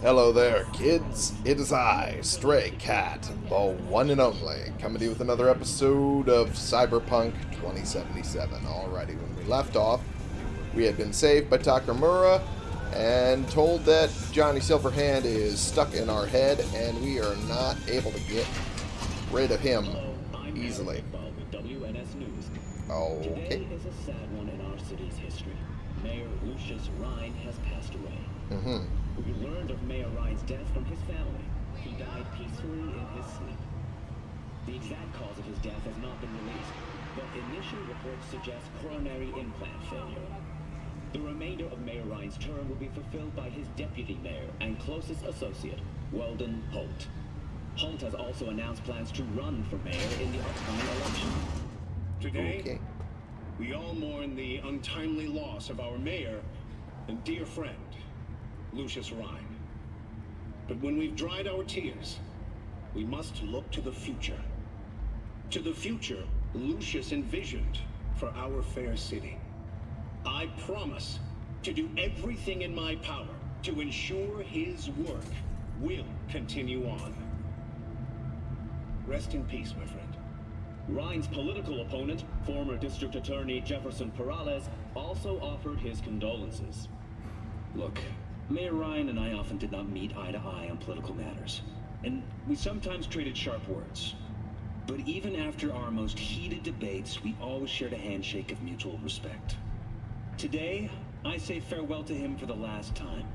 Hello there, kids. It is I, Stray Cat, the one and only, coming to you with another episode of Cyberpunk 2077. Alrighty, when we left off, we had been saved by Takemura and told that Johnny Silverhand is stuck in our head and we are not able to get rid of him easily. Okay. Today is a sad one in our city's history. Mayor Lucius Rhine has passed away. Mm-hmm. We learned of Mayor Rhine's death from his family. He died peacefully in his sleep. The exact cause of his death has not been released, but initial reports suggest coronary implant failure. The remainder of Mayor Rhine's term will be fulfilled by his deputy mayor and closest associate, Weldon Holt. Holt has also announced plans to run for mayor in the upcoming election. Today, Okay. we all mourn the untimely loss of our mayor and dear friend, Lucius Rhine. But when we've dried our tears, we must look to the future. To the future Lucius envisioned for our fair city. I promise to do everything in my power to ensure his work will continue on. Rest in peace, my friend. Rhine's political opponent, former District Attorney Jefferson Perales, also offered his condolences. Look, Mayor Rhine and I often did not meet eye to eye on political matters, and we sometimes traded sharp words. But even after our most heated debates, we always shared a handshake of mutual respect. Today, I say farewell to him for the last time.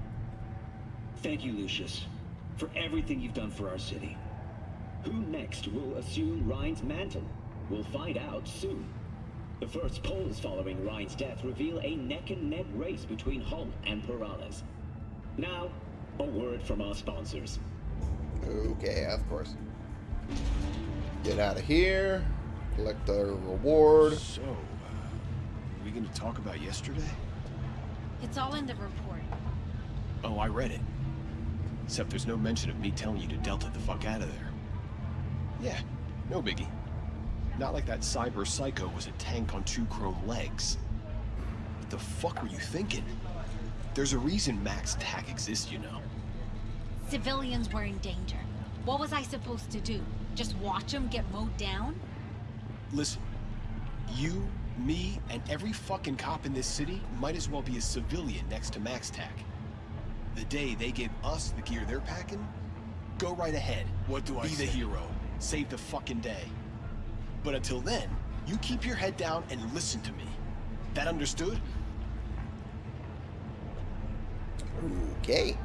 Thank you, Lucius, for everything you've done for our city. Who next will assume Rhine's mantle? We'll find out soon. The first polls following Rhine's death reveal a neck-and-neck race between Holt and Perales. Now, a word from our sponsors. Okay, of course. Get out of here. Collect the reward. So, uh, are we going to talk about yesterday? It's all in the report. Oh, I read it. Except there's no mention of me telling you to Delta the fuck out of there. Yeah, no biggie. Not like that cyber psycho was a tank on two chrome legs. What the fuck were you thinking? There's a reason Max TAC exists, you know. Civilians were in danger. What was I supposed to do? Just watch them get mowed down? Listen, you, me, and every fucking cop in this city might as well be a civilian next to Max TAC. The day they give us the gear they're packing, go right ahead. What do I Be the hero. Save the fucking day. But until then, you keep your head down and listen to me. That understood? Okay.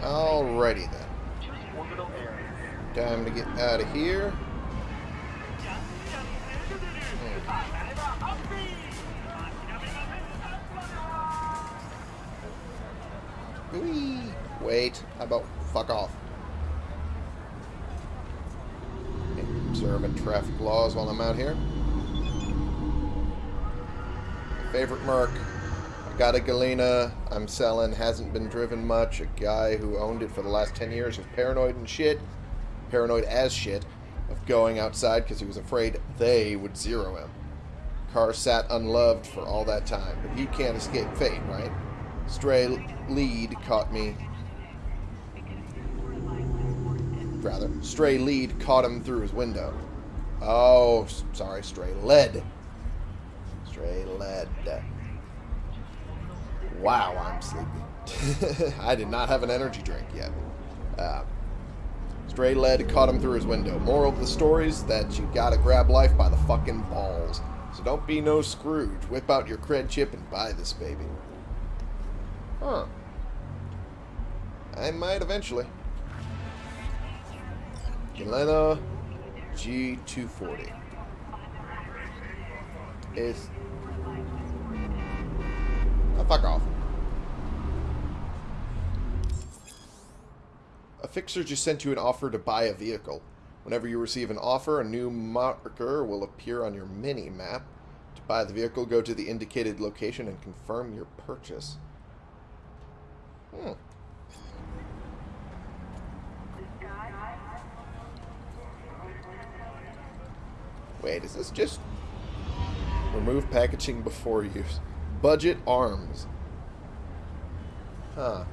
Alrighty then. Time to get out of here. Whee! Wait, how about fuck off? Observing traffic laws while I'm out here. Favorite Merc. I got a Galena. I'm selling. Hasn't been driven much. A guy who owned it for the last 10 years was paranoid and shit. Paranoid as shit. Of going outside because he was afraid they would zero him. Car sat unloved for all that time. But you can't escape fate, right? Stray lead caught me. Rather, stray lead caught him through his window. Oh, sorry, stray lead. Stray lead. Wow, I'm sleepy. I did not have an energy drink yet. Uh, stray lead caught him through his window. Moral of the story is that you gotta grab life by the fucking balls. So don't be no Scrooge. Whip out your cred chip and buy this baby. Huh. I might eventually. Galena G240. Is. Oh, fuck off. A fixer just sent you an offer to buy a vehicle. Whenever you receive an offer, a new marker will appear on your mini map. To buy the vehicle, go to the indicated location and confirm your purchase. Hmm. Wait, is this just... Remove packaging before use. Budget arms. Huh.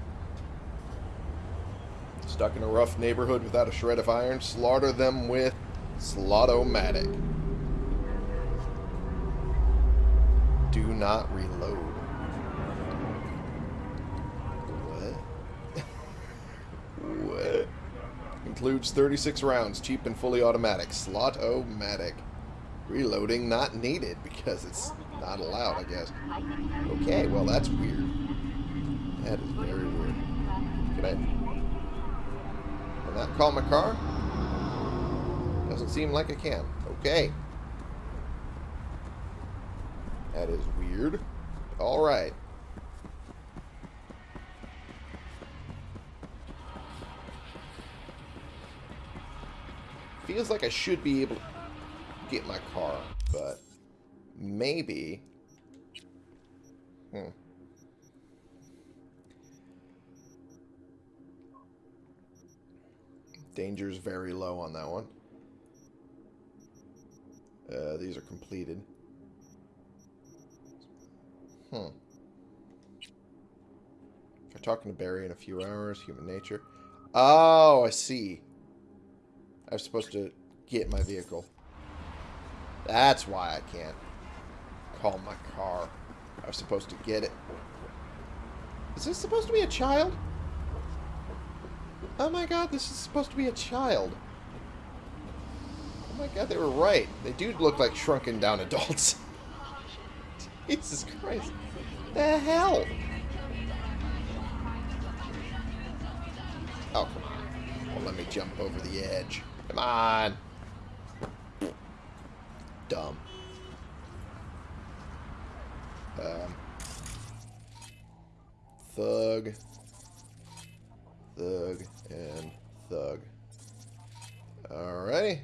Stuck in a rough neighborhood without a shred of iron, slaughter them with Slaught-O-Matic. Do not reload. What? what? Includes 36 rounds, cheap and fully automatic. Slaught-O-Matic. Reloading not needed because it's not allowed, I guess. Okay, well that's weird. That is very weird. Can I... Can that call my car? Doesn't seem like I can. Okay. That is weird. Alright. Feels like I should be able to get my car, but maybe... Hmm. Danger's very low on that one. Uh, these are completed. Hmm. I'm talking to Barry in a few hours, human nature. Oh, I see. I was supposed to get my vehicle. That's why I can't call my car. I was supposed to get it. Is this supposed to be a child? Oh my god, this is supposed to be a child. Oh my god, they were right. They do look like shrunken down adults. Jesus Christ. The hell? Oh, come on. Well, let me jump over the edge. Come on. Dumb. Um, thug. Thug and thug. Alrighty.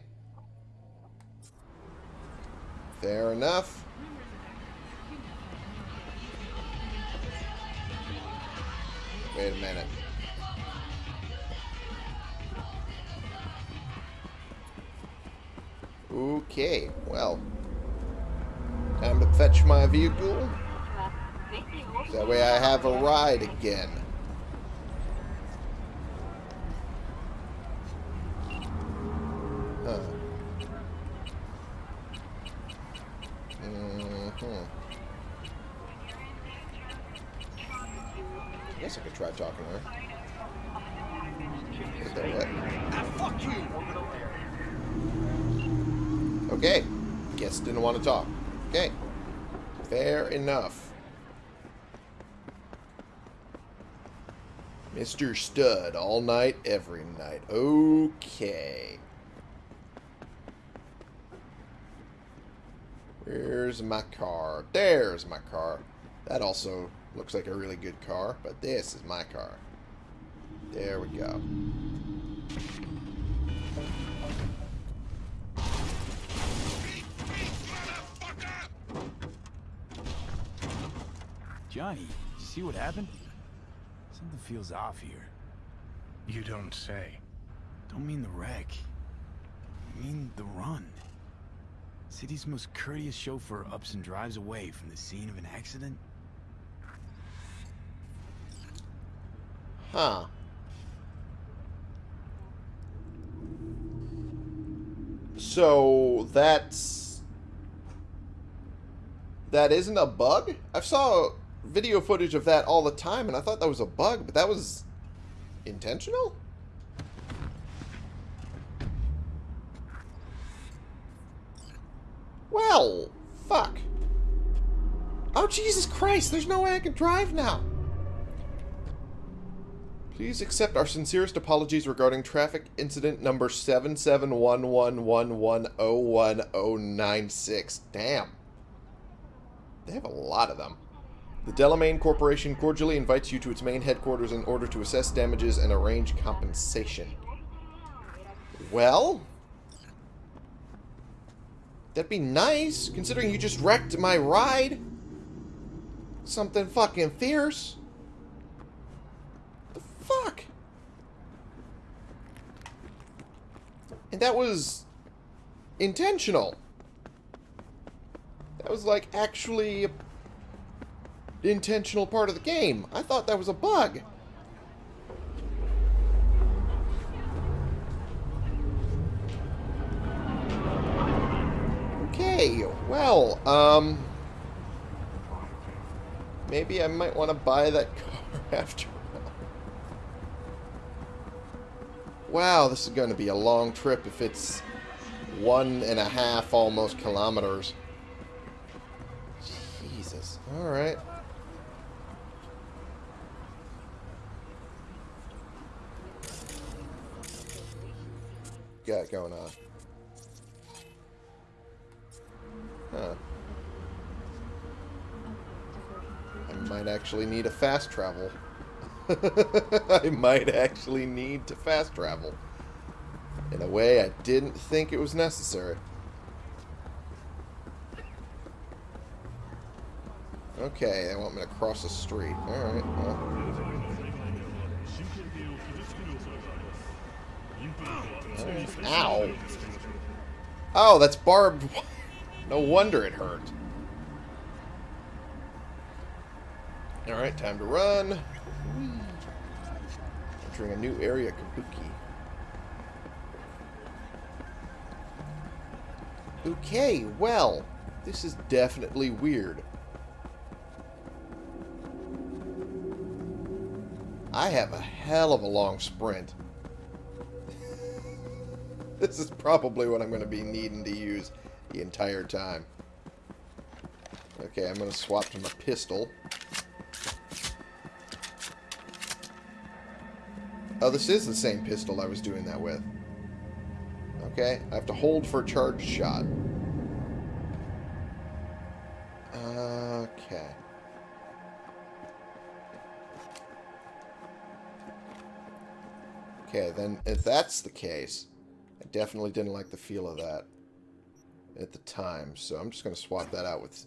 Fair enough. Wait a minute. Okay, well. Time to fetch my vehicle. I have a ride again. Huh. Mm-hmm. Guess I could try talking to her. Is that what? Ah, fuck you! Okay. Guess didn't want to talk. Okay. Fair enough. Mr. Stud, all night, every night. Okay. Where's my car? There's my car. That also looks like a really good car, but this is my car. There we go. Johnny, see what happened? Something feels off here. You don't say. Don't mean the wreck. I mean the run. City's most courteous chauffeur ups and drives away from the scene of an accident. Huh. So that's that isn't a bug? I saw video footage of that all the time and I thought that was a bug, but that was intentional? Well, fuck. Oh, Jesus Christ, there's no way I can drive now. Please accept our sincerest apologies regarding traffic incident number 7711110196. Damn. They have a lot of them. The Delamain Corporation cordially invites you to its main headquarters in order to assess damages and arrange compensation. Well? That'd be nice, considering you just wrecked my ride. Something fucking fierce. The fuck? And that was intentional. That was like actually intentional part of the game. I thought that was a bug. Okay, well, um... Maybe I might want to buy that car after all. Wow, this is going to be a long trip if it's one and a half almost kilometers. Jesus. Alright. Got going on. Huh. I might actually need a fast travel. I might actually need to fast travel. In a way I didn't think it was necessary. Okay, they want me to cross the street. Alright, well. Ow. Oh, that's barbed No wonder it hurt. Alright, time to run. Entering a new area, Kabuki. Okay, well, this is definitely weird. I have a hell of a long sprint. this is probably what I'm going to be needing to use the entire time. Okay, I'm going to swap to my pistol. Oh, this is the same pistol I was doing that with. Okay, I have to hold for a charged shot. Okay. Okay, then if that's the case, definitely didn't like the feel of that at the time, so I'm just going to swap that out with...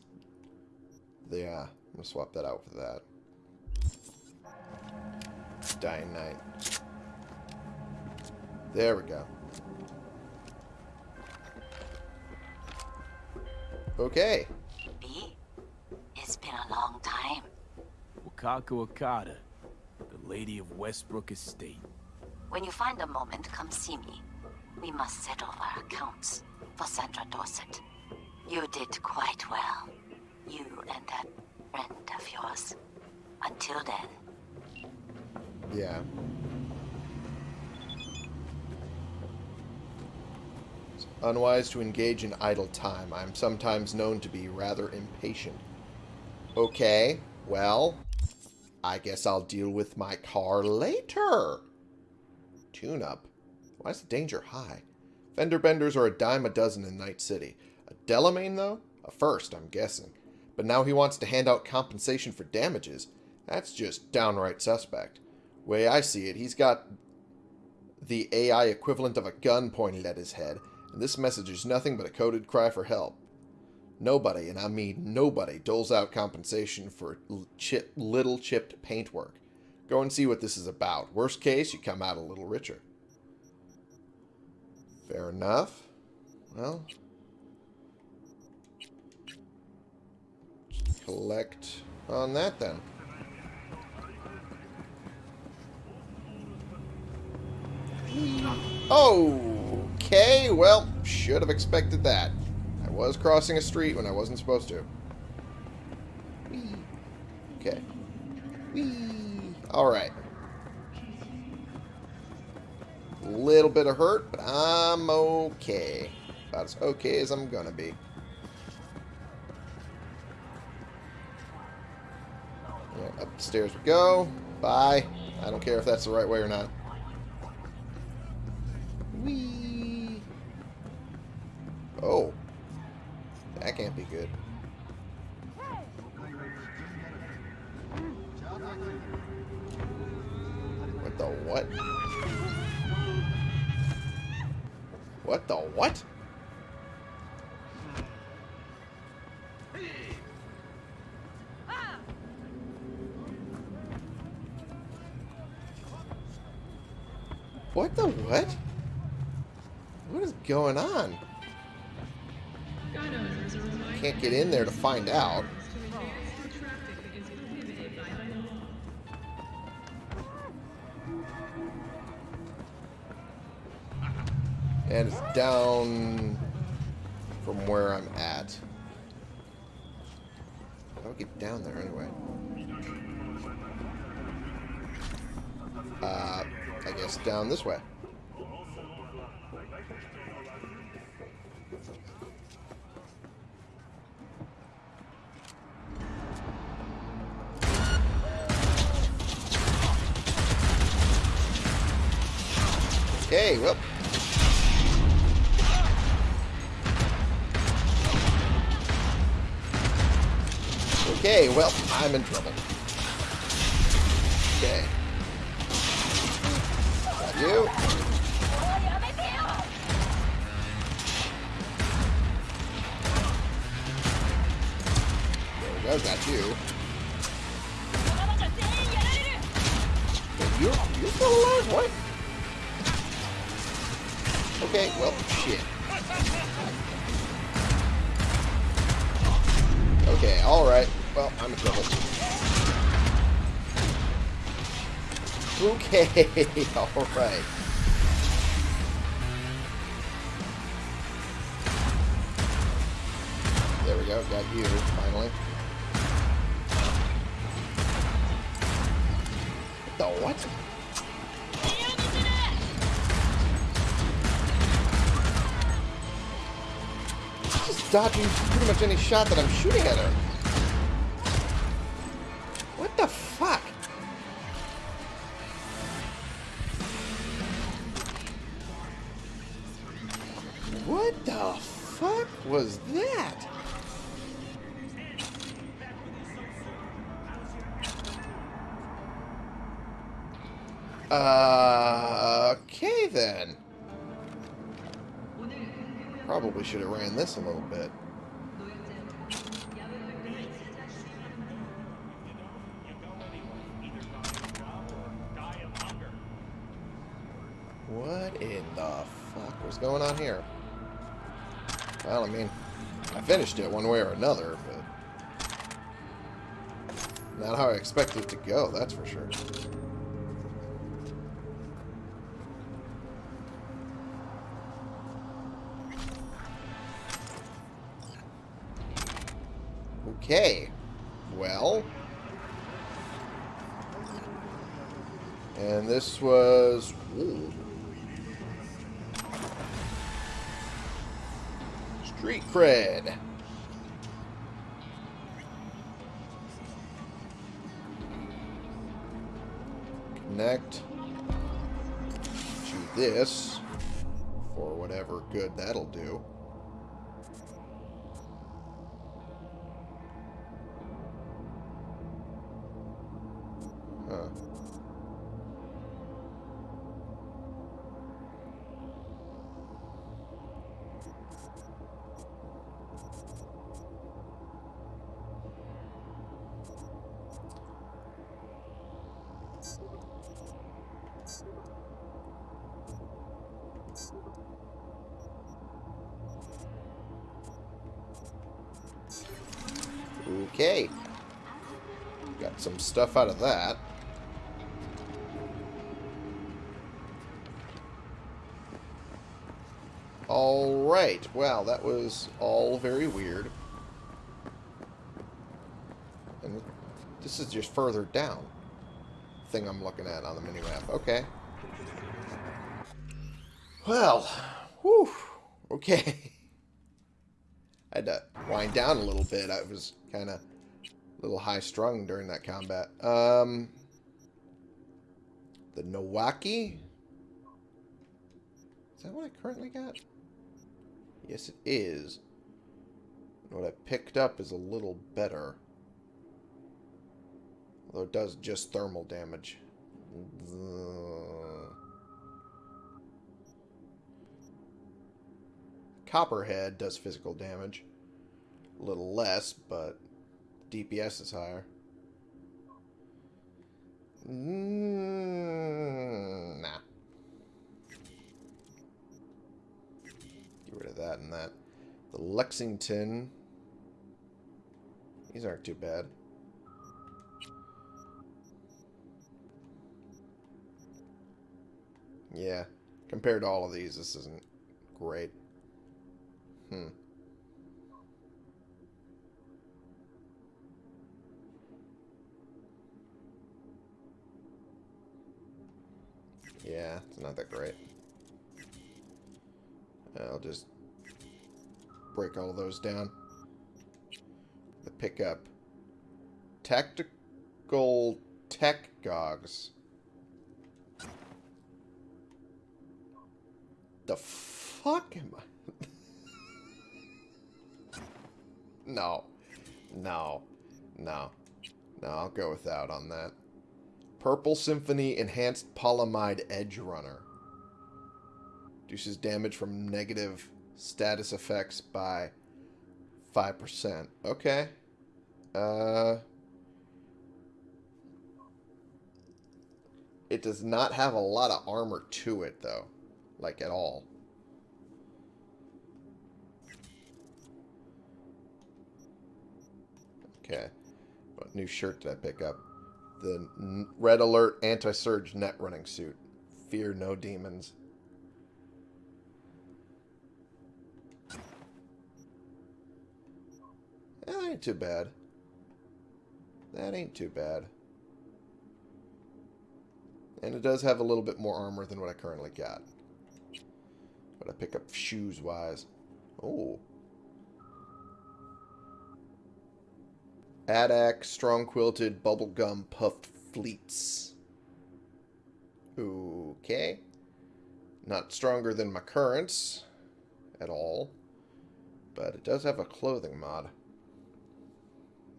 Yeah, I'm going to swap that out with that. Dying Night. There we go. Okay. B, it's been a long time. Wakako Okada, the Lady of Westbrook Estate. When you find a moment, come see me. We must settle our accounts for Sandra Dorset. You did quite well. You and that friend of yours. Until then. Yeah. It's unwise to engage in idle time. I'm sometimes known to be rather impatient. Okay, well, I guess I'll deal with my car later. Tune-up. Why is the danger high? Fender benders are a dime a dozen in Night City. A Delamain, though? A first, I'm guessing. But now he wants to hand out compensation for damages. That's just downright suspect. Way I see it, he's got the AI equivalent of a gun pointed at his head, and this message is nothing but a coded cry for help. Nobody, and I mean nobody, doles out compensation for chip, little chipped paintwork. Go and see what this is about. Worst case, you come out a little richer. Fair enough. Well. Collect on that then. Oh, okay, well, should have expected that. I was crossing a street when I wasn't supposed to. Okay. Alright little bit of hurt, but I'm okay. About as okay as I'm gonna be. Yeah, upstairs we go. Bye. I don't care if that's the right way or not. Find out. And it's down from where I'm at. How do I get down there anyway? Uh, I guess down this way. Okay, well. Okay, well, I'm in trouble. Okay. Got you. Okay, alright. There we go, got you, finally. The what? She's dodging pretty much any shot that I'm shooting at her. Uh, okay then. Probably should have ran this a little bit. What in the fuck was going on here? Well, I mean, I finished it one way or another, but... Not how I expected it to go, that's for sure. Okay. Well. And this was... Ooh. Street cred. Connect to this for whatever good that'll do. Okay. Got some stuff out of that. Alright, well, that was all very weird. And this is just further down. Thing I'm looking at on the minimap. Okay. Well, whew, okay. I had to wind down a little bit. I was kind of a little high-strung during that combat. Um, the Nowaki? Is that what I currently got? Yes, it is. What I picked up is a little better. Although it does just thermal damage. Copperhead does physical damage. A little less, but DPS is higher. Mm, nah. Get rid of that and that. The Lexington These aren't too bad. Yeah, compared to all of these, this isn't great. Hmm. Yeah, it's not that great. I'll just break all those down. The pickup. Tactical tech gogs. The fuck am I? no. No. No. No, I'll go without on that. Purple Symphony Enhanced Polyamide Edge Runner. Reduces damage from negative status effects by 5%. Okay. Uh... It does not have a lot of armor to it, though. Like, at all. Okay. What new shirt did I pick up? The Red Alert Anti-Surge Net Running Suit. Fear no demons. That ain't too bad. That ain't too bad. And it does have a little bit more armor than what I currently got. But I pick up shoes-wise. Oh. Adak, strong quilted, bubblegum, puffed fleets. Okay. Not stronger than my currents at all. But it does have a clothing mod.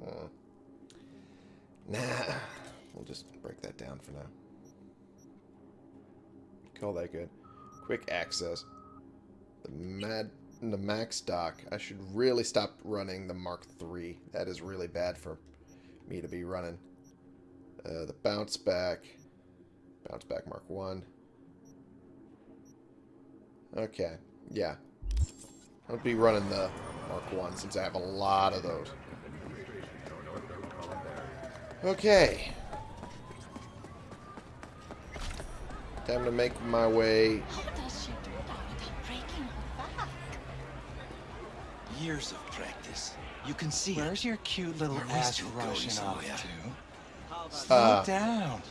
Hmm. Nah. We'll just break that down for now. Call that good. Quick access. The mad the MaxDoc. I should really stop running the Mark III. That is really bad for me to be running. Uh, the bounce back. Bounce back Mark 1. Okay. Yeah. I'll be running the Mark 1 since I have a lot of those. Okay. Time to make my way Years of practice. You can see Where's your cute little We're ass rushing going off somewhere. to? Slow Uh, down.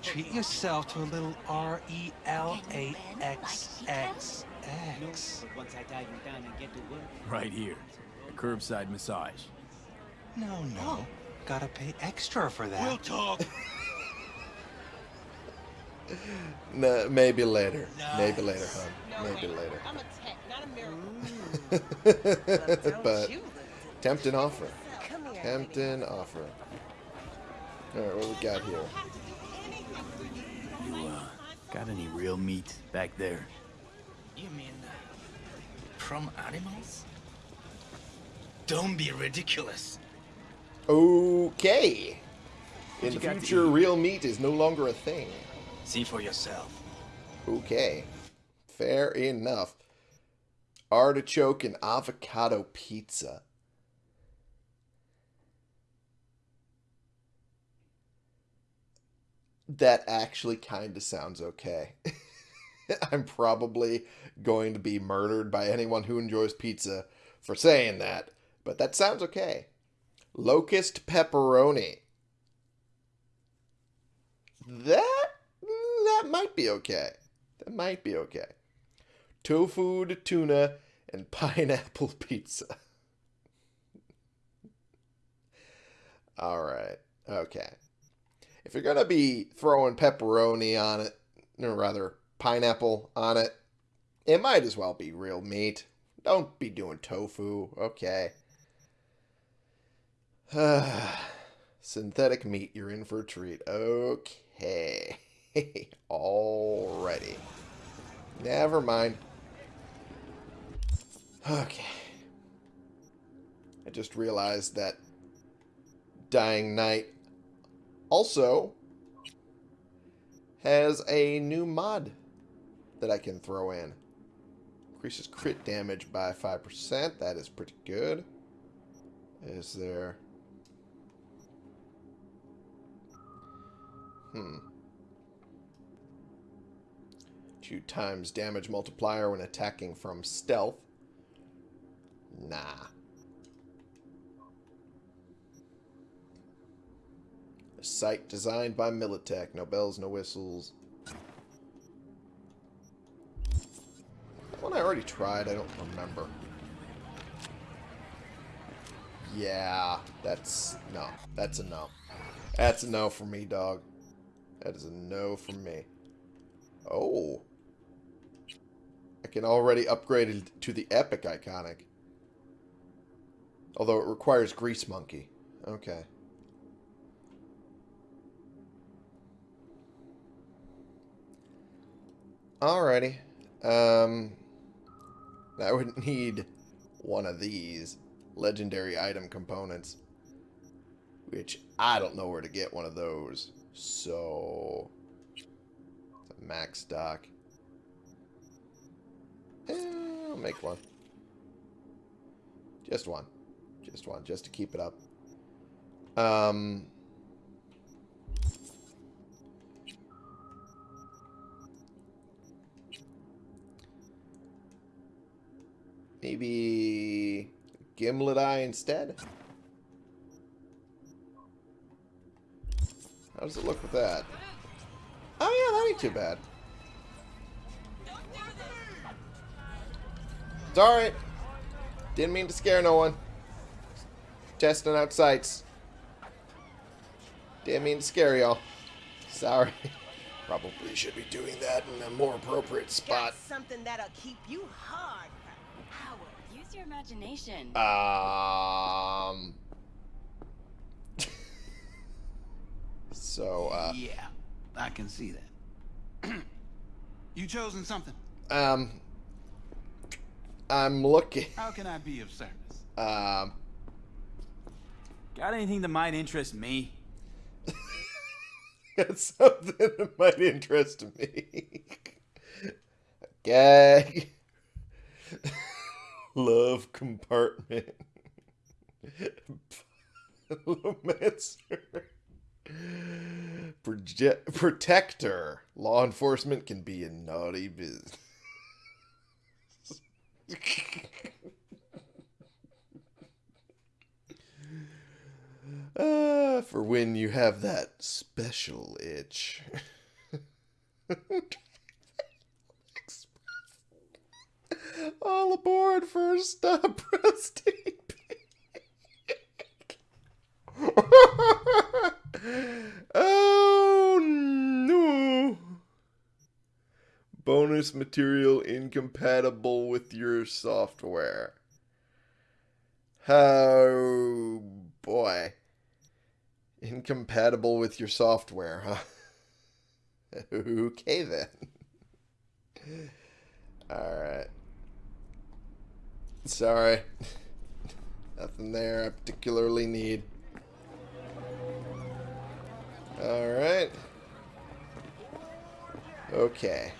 Treat yourself to a little R E L A X X X. Once I tie you down and get to work. Right here. A curbside massage. No, no. Gotta pay extra for that. We'll talk. Nah, maybe later. Maybe later, hon. Maybe later. I'm a tech, not a miracle. but tempting offer. Come here. Tempting offer. Alright, what we got here? You, uh, got any real meat back there? You mean uh, from animals? Don't be ridiculous. Okay. In the future, real meat is no longer a thing. See for yourself. Okay. Fair enough. Artichoke and avocado pizza. That actually kind of sounds okay. I'm probably going to be murdered by anyone who enjoys pizza for saying that, but that sounds okay. Locust pepperoni. That that might be okay. That might be okay. Tofu to tuna and pineapple pizza. All right. Okay. If you're going to be throwing pepperoni on it, or rather pineapple on it, it might as well be real meat. Don't be doing tofu. Okay. Synthetic meat, you're in for a treat. Okay. Already. Never mind. Okay. I just realized that Dying Night also has a new mod that I can throw in. Increases crit damage by 5%. That is pretty good. Is there... Hmm. Two times damage multiplier when attacking from stealth. Nah. A sight designed by Militech. No bells, no whistles. One I already tried, I don't remember. Yeah, that's... No, that's a no. That's a no for me, dog. That is a no for me. Oh. Can already upgraded to the Epic Iconic. Although it requires Grease Monkey. Okay. Alrighty. Um, I would need one of these legendary item components. Which I don't know where to get one of those. So, max stock. Eh, I'll make one. Just one. Just one, just to keep it up. Um, maybe Gimlet Eye instead? How does it look with that? Oh yeah, that ain't too bad. It's alright. Didn't mean to scare no one. Testing out sights. Didn't mean to scare y'all. Sorry. Probably should be doing that in a more appropriate spot. Got something that'll keep you hard. Howard, use your imagination. Um. so, uh. Yeah, I can see that. you chosen something? Um. I'm looking. How can I be of service? Um. Got anything that might interest me? Got something that might interest me. Gag. Love compartment. Parliamentary. Proje- protector. Law enforcement can be a naughty business. Ah, for when you have that special itch. All aboard for a stop resting. oh no. Material incompatible with your software. Oh boy. Incompatible with your software, huh? okay then. Alright. Sorry. Nothing there I particularly need. Alright. Okay.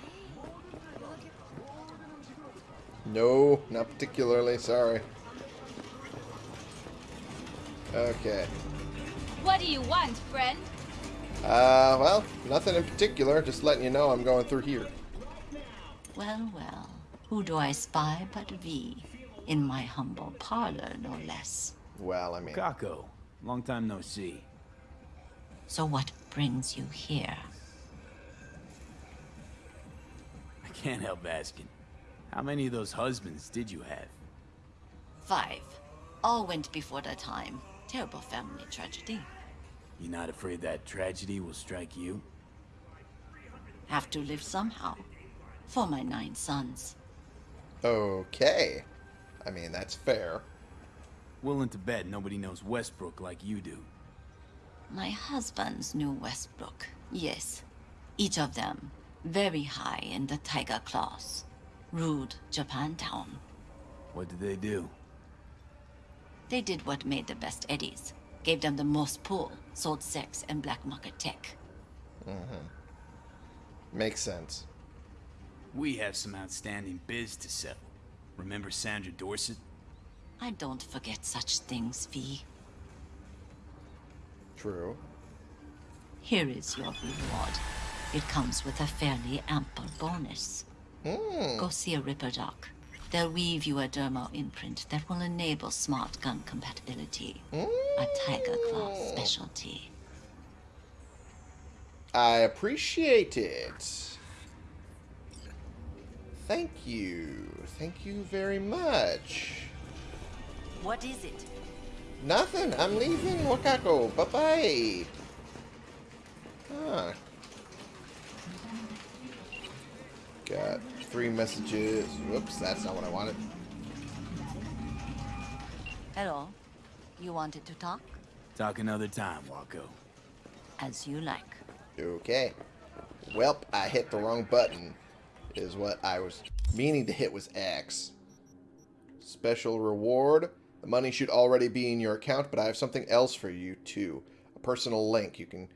No, not particularly, sorry. Okay. What do you want, friend? Uh, well, nothing in particular. Just letting you know I'm going through here. Well, well. Who do I spy but V? In my humble parlor, no less. Well, I mean... Kako. Long time no see. So what brings you here? I can't help asking. How many of those husbands did you have? Five. All went before their time. Terrible family tragedy. You're not afraid that tragedy will strike you? Have to live somehow. For my nine sons. Okay. I mean, that's fair. Willing to bet nobody knows Westbrook like you do. My husbands knew Westbrook, yes. Each of them very high in the Tiger Claws. Ruled Japantown. What did they do? They did what made the best eddies. Gave them the most pull, sold sex and black market tech. Mm-hmm. Makes sense. We have some outstanding biz to settle. Remember Sandra Dorset? I don't forget such things, V. True. Here is your reward. It comes with a fairly ample bonus. Hmm. Go see a Ripper Doc. They'll weave you a dermo imprint that will enable smart gun compatibility. A Tyger Claw specialty. I appreciate it. Thank you. Thank you very much. What is it? Nothing. I'm leaving Wakako. Bye-bye. Huh. Got three messages. Whoops, that's not what I wanted. Hello. You wanted to talk? Talk another time, Wako. As you like. Okay. Welp, I hit the wrong button. Is what I was meaning to hit was X. Special reward. The money should already be in your account, but I have something else for you, too. A personal link. You can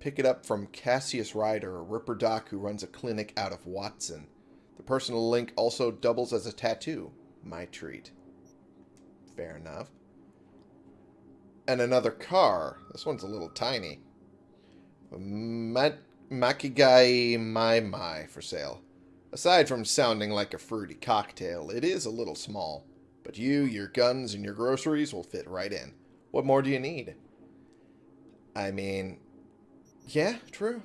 pick it up from Cassius Ryder, a Ripper Doc who runs a clinic out of Watson. The personal link also doubles as a tattoo. My treat. Fair enough. And another car. This one's a little tiny. Ma Makigai Mai Mai for sale. Aside from sounding like a fruity cocktail, it is a little small. But you, your guns, and your groceries will fit right in. What more do you need? I mean, yeah, true.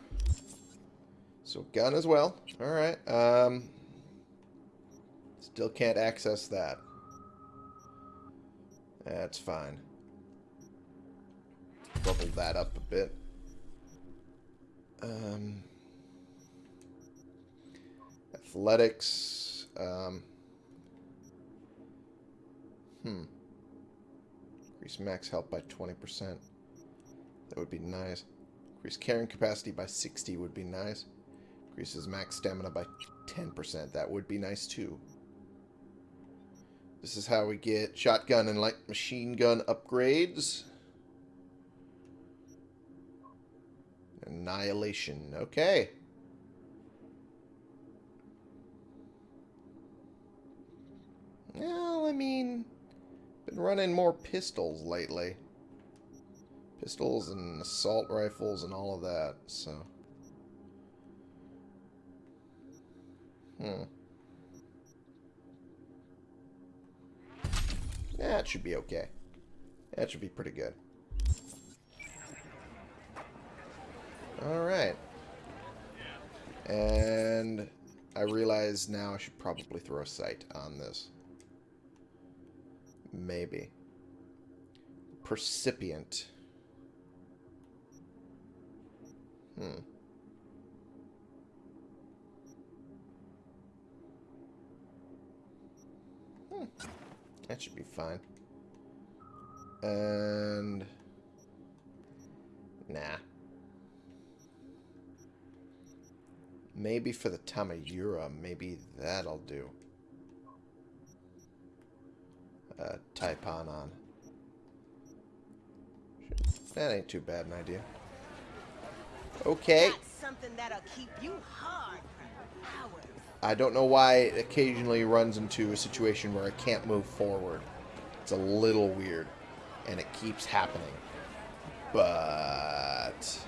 So gun as well. Alright, um... Still can't access that. That's fine. Bubble that up a bit. Um, athletics. Um, hmm. Increase max health by 20%. That would be nice. Increase carrying capacity by 60 would be nice. Increases max stamina by 10%. That would be nice too. This is how we get shotgun and light machine gun upgrades. Annihilation. Okay. Well, I mean, been running more pistols lately. Pistols and assault rifles and all of that, so. Hmm. That should be okay. That should be pretty good. Alright. And I realize now I should probably throw a sight on this. Maybe. Percipient. Hmm. Hmm. That should be fine. And... Nah. Maybe for the Tamayura, maybe that'll do. Uh, Taipan on. That ain't too bad an idea. Okay. That's something that'll keep you hard for hours. I don't know why it occasionally runs into a situation where I can't move forward. It's a little weird. And it keeps happening. But...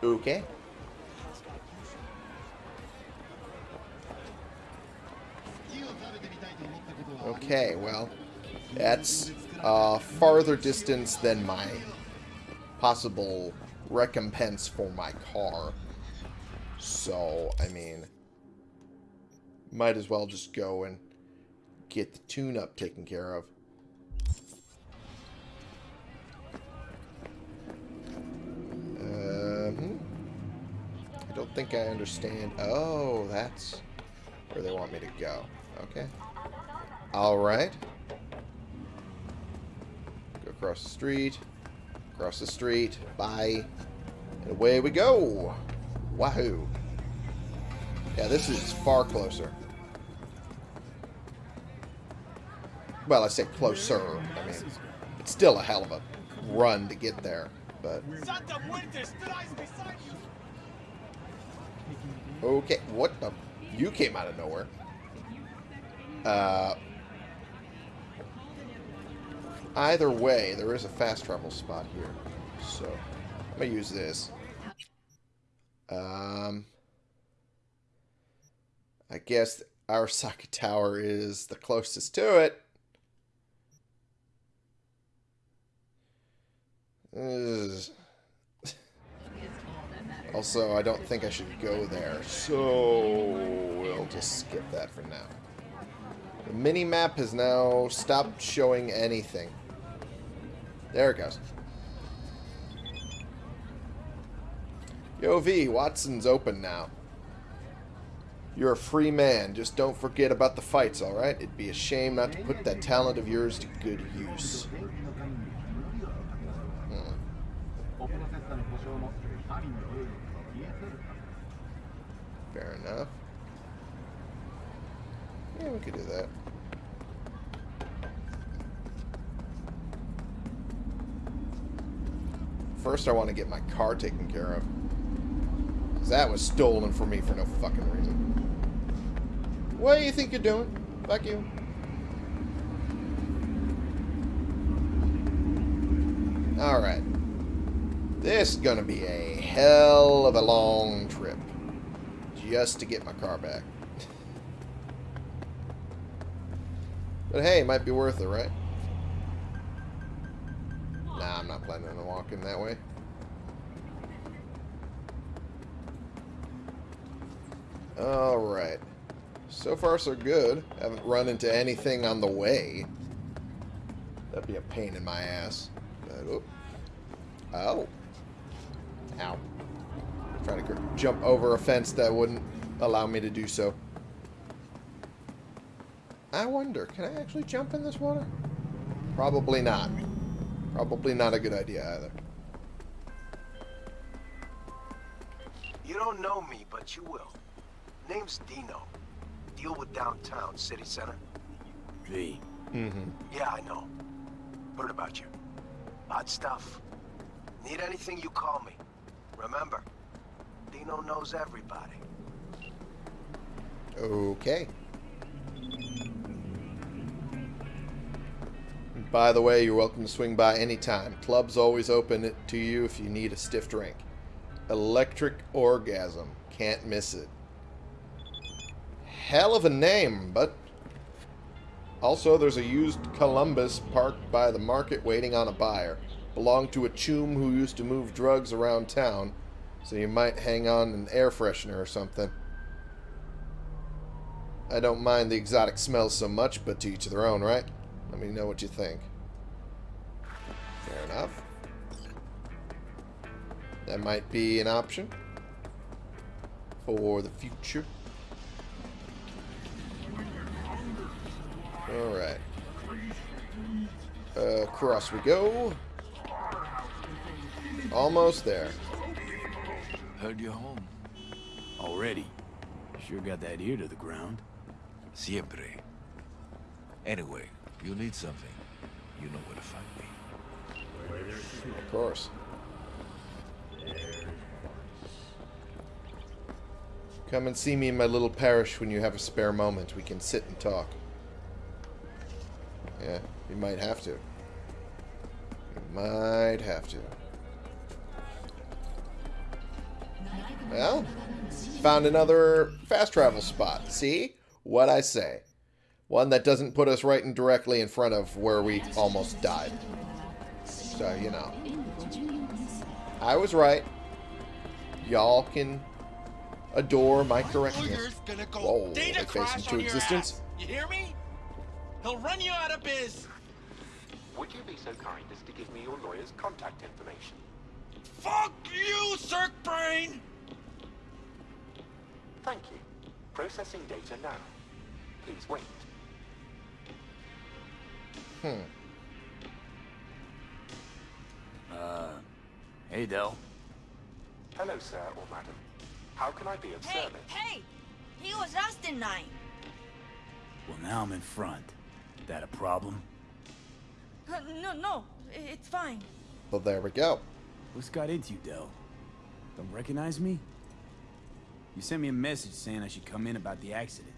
Okay. Okay, well, that's a farther distance than my possible recompense for my car. So, I mean, might as well just go and get the tune-up taken care of. Um, I don't think I understand. Oh, that's where they want me to go. Okay. Alright. Go across the street. Across the street. Bye. And away we go. Wahoo. Yeah, this is far closer. Well, I say closer. I mean, it's still a hell of a run to get there. But okay, what the? You came out of nowhere. Uh, either way, there is a fast travel spot here, so I'm gonna use this. Um, I guess Arasaka Tower is the closest to it. Also, I don't think I should go there, so we'll just skip that for now. The mini-map has now stopped showing anything. There it goes. Yo, V, Watson's open now. You're a free man. Just don't forget about the fights, alright? It'd be a shame not to put that talent of yours to good use. Fair enough. Yeah, we could do that. First, I want to get my car taken care of. Because that was stolen from me for no fucking reason. What do you think you're doing? Fuck you. Alright. This is going to be a hell of a long trip. Just to get my car back. but hey, it might be worth it, right? Nah, I'm not planning on walking that way. Alright. So far, so good. Haven't run into anything on the way. That'd be a pain in my ass. But, oh. oh. Ow. Trying to jump over a fence that wouldn't allow me to do so. I wonder, can I actually jump in this water? Probably not. Probably not a good idea either. You don't know me, but you will. Name's Dino. Deal with downtown, city center. V. Mm-hmm. Yeah, I know. Heard about you. Odd stuff. Need anything, you call me. Remember, Dino knows everybody. Okay. By the way, you're welcome to swing by anytime. Club's always open it to you if you need a stiff drink. Electric Orgasm. Can't miss it. Hell of a name, but... Also, there's a used Columbus parked by the market waiting on a buyer. Belonged to a choom who used to move drugs around town, so you might hang on an air freshener or something. I don't mind the exotic smells so much, but to each their own, right? Let me know what you think. Fair enough. That might be an option for the future. Alright. Uh, across we go. Almost there. Heard you're home. Already. Sure got that ear to the ground. Siempre. Anyway, you need something. You know where to find me. Of course. Come and see me in my little parish when you have a spare moment. We can sit and talk. Yeah, you might have to. You might have to. Well, found another fast travel spot. See? What I say. One that doesn't put us right in directly in front of where we almost died. So, you know. I was right. Y'all can adore my correctness. Whoa, I face into existence. You hear me? He'll run you out of biz. Would you be so kind as to give me your lawyer's contact information? Fuck you, Cirque Brain! Thank you. Processing data now. Please wait. Hmm. Uh, hey, Del. Hello, sir or madam. How can I be of Hey, service? hey! He was last in line. Well, now I'm in front. That a problem? Uh, No, no, it's fine. Well, there we go. What's got into you, Del? Don't recognize me? You sent me a message saying I should come in about the accident.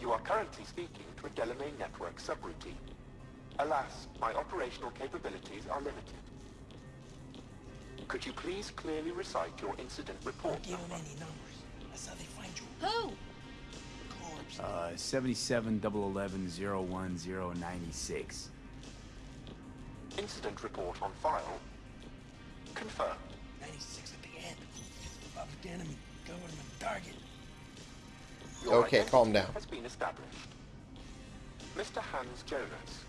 You are currently speaking to a Delamain network subroutine. Alas, my operational capabilities are limited. Could you please clearly recite your incident report Give number? them any numbers. That's how they find you. Who? Corpse. Uh, 77 011 01096. Incident report on file. Confirmed. 96 at the end. Public enemy. Government target. Your Okay, calm down. Has been established. Mr. Hans Jonas,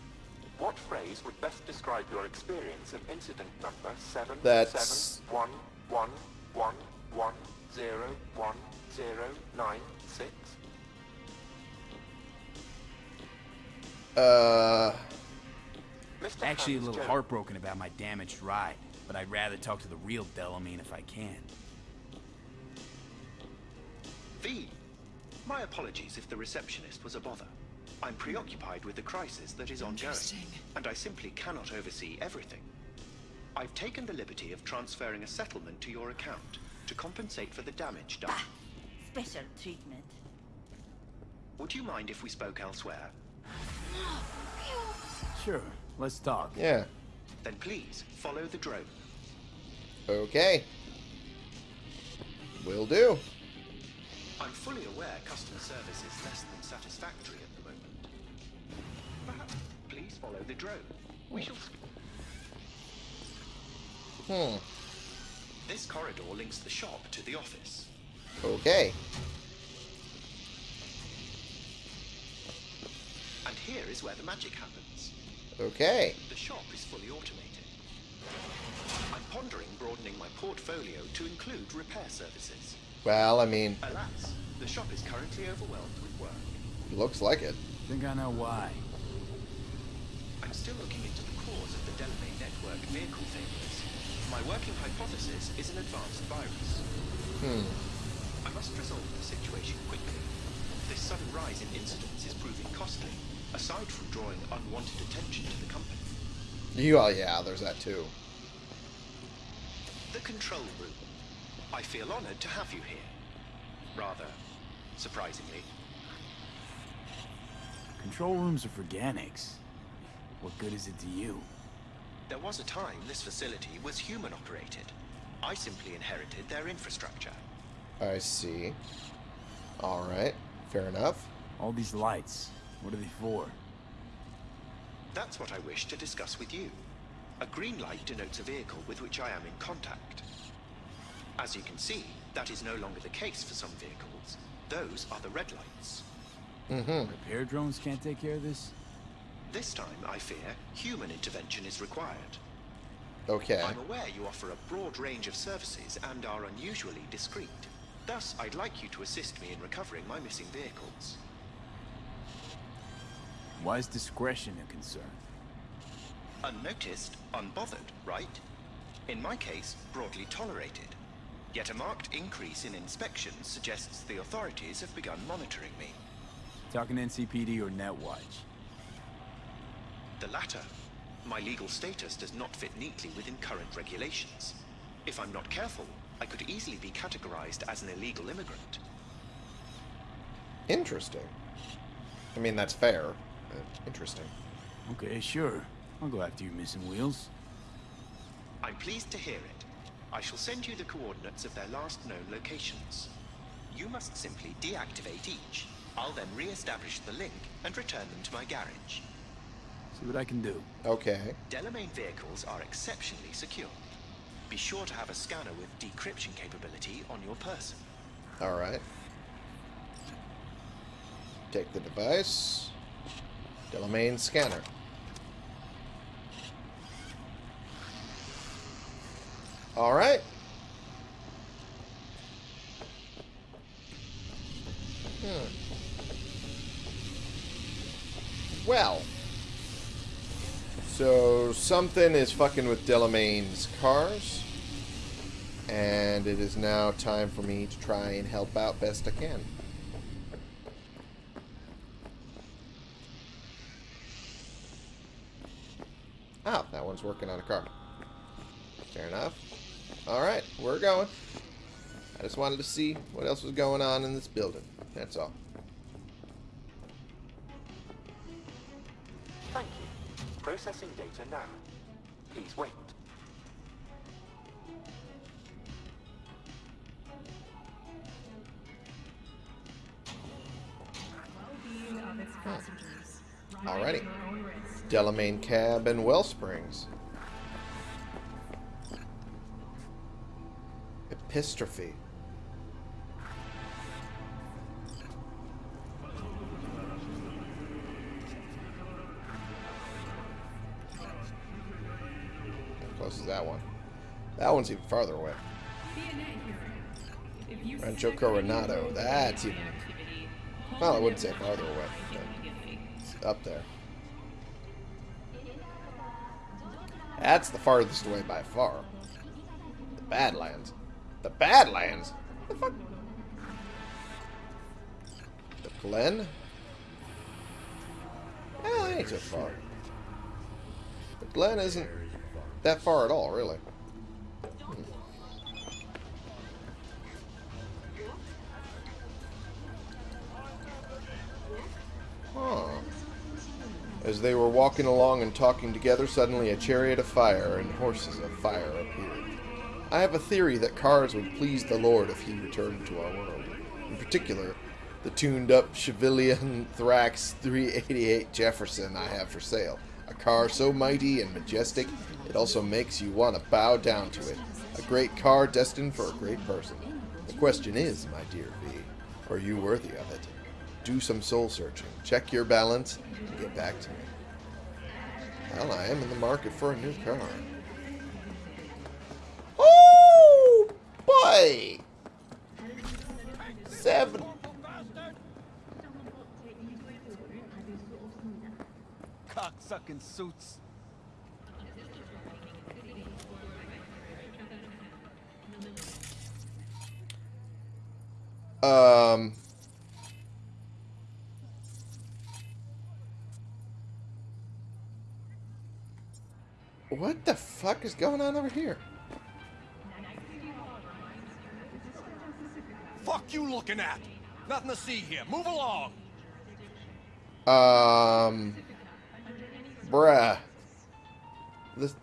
what phrase would best describe your experience of incident number seven That's- seven one one one one zero one zero nine six? Uh, Mr. Actually, a little Jonas, heartbroken about my damaged ride, but I'd rather talk to the real Delamain if I can. V. My apologies if the receptionist was a bother. I'm preoccupied with the crisis that is ongoing, and I simply cannot oversee everything. I've taken the liberty of transferring a settlement to your account to compensate for the damage done. Ah, special treatment. Would you mind if we spoke elsewhere? Sure, let's talk. yeah. Then please follow the drone. Okay. Will do. I'm fully aware customer service is less than satisfactory at the moment. Perhaps please follow the drone. We shall. Hmm. This corridor links the shop to the office. Okay. And here is where the magic happens. Okay. The shop is fully automated. I'm pondering broadening my portfolio to include repair services. Well, I mean, Alas, the shop is currently overwhelmed with work. looks like it. Think I know why. I'm still looking into the cause of the Delamain network vehicle failures. My working hypothesis is an advanced virus. Hmm. I must resolve the situation quickly. This sudden rise in incidents is proving costly, aside from drawing unwanted attention to the company. You, oh yeah, there's that too. The control room. I feel honored to have you here. Rather, surprisingly. Control rooms are for Ganics. What good is it to you? There was a time this facility was human operated. I simply inherited their infrastructure. I see. Alright. Fair enough. All these lights, what are they for? That's what I wish to discuss with you. A green light denotes a vehicle with which I am in contact. As you can see, that is no longer the case for some vehicles. Those are the red lights. Mm-hmm. Repair drones can't take care of this? This time, I fear, human intervention is required. Okay. I'm aware you offer a broad range of services and are unusually discreet. Thus, I'd like you to assist me in recovering my missing vehicles. Why is discretion a concern? Unnoticed, unbothered, right? In my case, broadly tolerated. Yet a marked increase in inspections suggests the authorities have begun monitoring me. Talking NCPD or Netwatch? The latter. My legal status does not fit neatly within current regulations. If I'm not careful, I could easily be categorized as an illegal immigrant. Interesting. I mean, that's fair. Interesting. Okay, sure. I'll go after you missing wheels. I'm pleased to hear it. I shall send you the coordinates of their last known locations. You must simply deactivate each. I'll then re-establish the link and return them to my garage. See what I can do. Okay. Delamain vehicles are exceptionally secure. Be sure to have a scanner with decryption capability on your person. Alright. Take the device. Delamain scanner. Alright. Hmm. Well. So, something is fucking with Delamain's cars. And it is now time for me to try and help out best I can. Oh, that one's working on a car. Fair enough. Alright, we're going. I just wanted to see what else was going on in this building. That's all. Thank you. Processing data now. Please wait. Alrighty. Delamain Cab and Wellsprings. Epistrophy. How close is that one? That one's even farther away. Rancho Coronado. That's even... Well, I wouldn't say farther away. Up there. That's the farthest away by far. The Badlands. The Badlands? The fuck? The Glen? Well, that ain't so far. The Glen isn't that far at all, really. Hmm. Huh. As they were walking along and talking together, suddenly a chariot of fire and horses of fire appeared. I have a theory that cars would please the Lord if he returned to our world. In particular, the tuned-up Chevillon Thrax 388 Jefferson I have for sale. A car so mighty and majestic, it also makes you want to bow down to it. A great car destined for a great person. The question is, my dear V, are you worthy of it? Do some soul searching, check your balance, and get back to me. Well, I am in the market for a new car. Boy! Seven. Cocksucking suits. Um. What the fuck is going on over here? Fuck you looking at? Nothing to see here. Move along. Um. Bruh. This.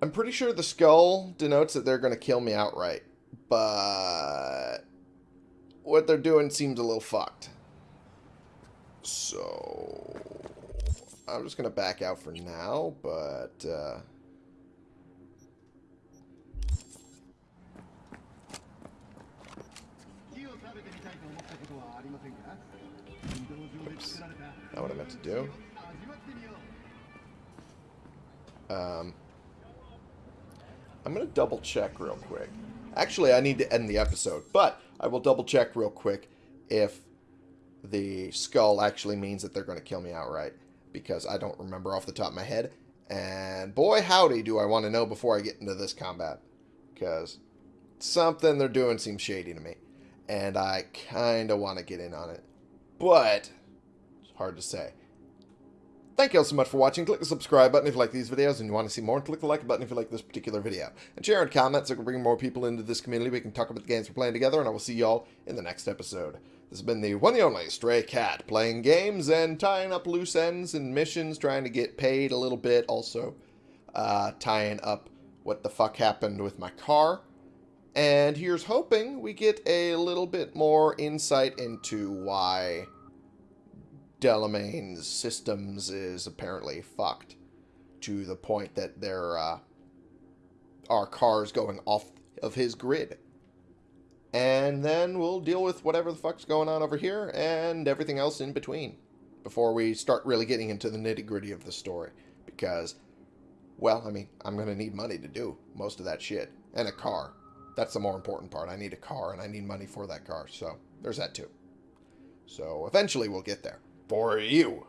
I'm pretty sure the skull denotes that they're going to kill me outright. But. What they're doing seems a little fucked. So. I'm just going to back out for now, but. Uh, Not what I meant to do. Um, I'm going to double check real quick. Actually, I need to end the episode, but I will double check real quick if the skull actually means that they're going to kill me outright, because I don't remember off the top of my head. And boy, howdy, do I want to know before I get into this combat, because something they're doing seems shady to me, and I kind of want to get in on it. But hard to say. Thank you all so much for watching. Click the subscribe button if you like these videos and you want to see more. And click the like button if you like this particular video. And share and comment so we can bring more people into this community. We can talk about the games we're playing together. And I will see y'all in the next episode. This has been the one and only Stray Cat. Playing games and tying up loose ends and missions. Trying to get paid a little bit. Also uh, tying up what the fuck happened with my car. And here's hoping we get a little bit more insight into why Delamain's systems is apparently fucked to the point that there uh, are cars going off of his grid. And then we'll deal with whatever the fuck's going on over here and everything else in between before we start really getting into the nitty gritty of the story. Because, well, I mean, I'm going to need money to do most of that shit. And a car. That's the more important part. I need a car and I need money for that car. So there's that too. So eventually we'll get there for you.